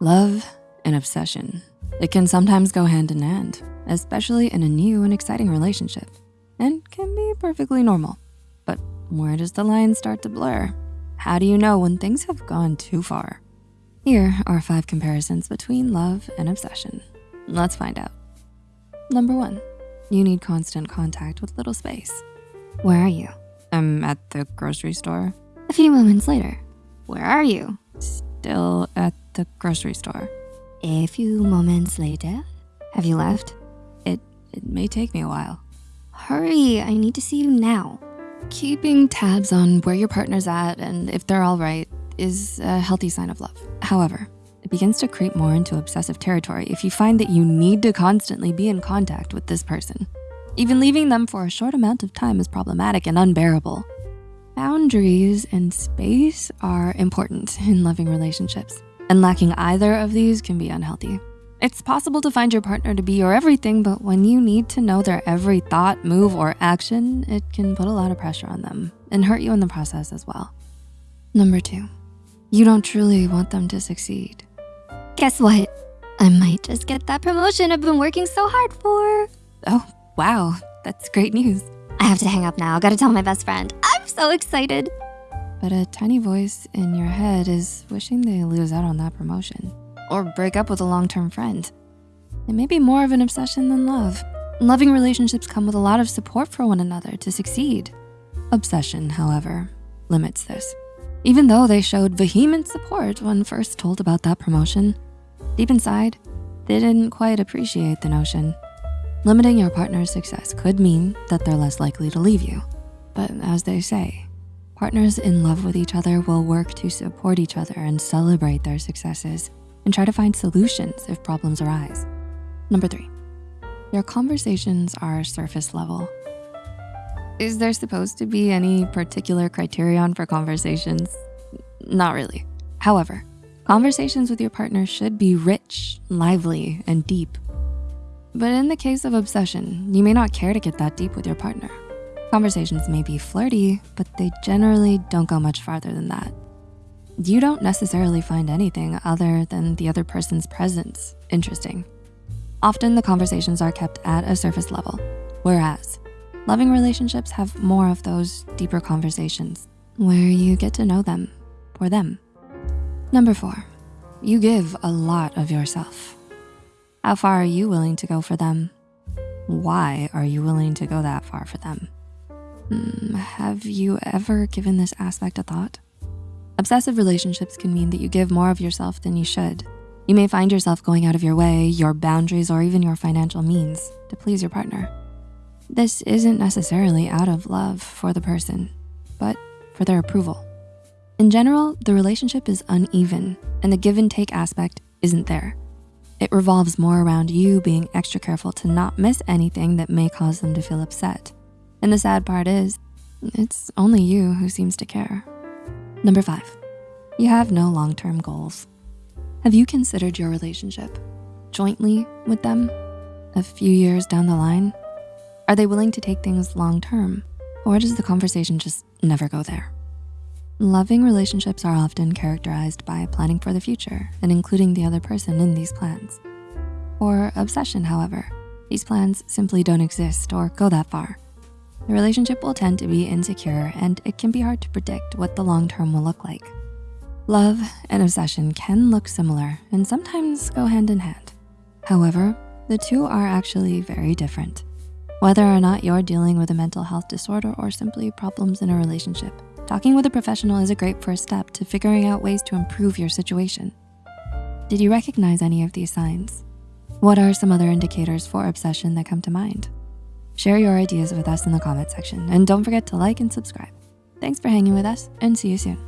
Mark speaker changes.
Speaker 1: Love and obsession. It can sometimes go hand in hand, especially in a new and exciting relationship, and can be perfectly normal. But where does the line start to blur? How do you know when things have gone too far? Here are five comparisons between love and obsession. Let's find out. Number one, you need constant contact with little space. Where are you? I'm at the grocery store.
Speaker 2: A few moments later, where are you?
Speaker 1: Still at the grocery store.
Speaker 2: A few moments later, have you left?
Speaker 1: It, it may take me a while.
Speaker 2: Hurry, I need to see you now.
Speaker 1: Keeping tabs on where your partner's at and if they're all right is a healthy sign of love. However, it begins to creep more into obsessive territory if you find that you need to constantly be in contact with this person. Even leaving them for a short amount of time is problematic and unbearable. Boundaries and space are important in loving relationships, and lacking either of these can be unhealthy. It's possible to find your partner to be your everything, but when you need to know their every thought, move, or action, it can put a lot of pressure on them and hurt you in the process as well. Number two, you don't truly want them to succeed.
Speaker 2: Guess what? I might just get that promotion I've been working so hard for.
Speaker 1: Oh, wow, that's great news.
Speaker 2: I have to hang up now, gotta tell my best friend. I'm so excited.
Speaker 1: But a tiny voice in your head is wishing they lose out on that promotion or break up with a long-term friend. It may be more of an obsession than love. Loving relationships come with a lot of support for one another to succeed. Obsession, however, limits this. Even though they showed vehement support when first told about that promotion, deep inside, they didn't quite appreciate the notion. Limiting your partner's success could mean that they're less likely to leave you. But as they say, partners in love with each other will work to support each other and celebrate their successes and try to find solutions if problems arise. Number three, your conversations are surface level. Is there supposed to be any particular criterion for conversations? Not really. However, conversations with your partner should be rich, lively, and deep. But in the case of obsession, you may not care to get that deep with your partner. Conversations may be flirty, but they generally don't go much farther than that you don't necessarily find anything other than the other person's presence interesting. Often the conversations are kept at a surface level, whereas loving relationships have more of those deeper conversations where you get to know them for them. Number four, you give a lot of yourself. How far are you willing to go for them? Why are you willing to go that far for them? Hmm, have you ever given this aspect a thought? Obsessive relationships can mean that you give more of yourself than you should. You may find yourself going out of your way, your boundaries, or even your financial means to please your partner. This isn't necessarily out of love for the person, but for their approval. In general, the relationship is uneven and the give and take aspect isn't there. It revolves more around you being extra careful to not miss anything that may cause them to feel upset. And the sad part is, it's only you who seems to care. Number five, you have no long-term goals. Have you considered your relationship jointly with them a few years down the line? Are they willing to take things long-term or does the conversation just never go there? Loving relationships are often characterized by planning for the future and including the other person in these plans. For obsession, however, these plans simply don't exist or go that far. The relationship will tend to be insecure and it can be hard to predict what the long term will look like. Love and obsession can look similar and sometimes go hand in hand. However, the two are actually very different. Whether or not you're dealing with a mental health disorder or simply problems in a relationship, talking with a professional is a great first step to figuring out ways to improve your situation. Did you recognize any of these signs? What are some other indicators for obsession that come to mind? Share your ideas with us in the comment section and don't forget to like and subscribe. Thanks for hanging with us and see you soon.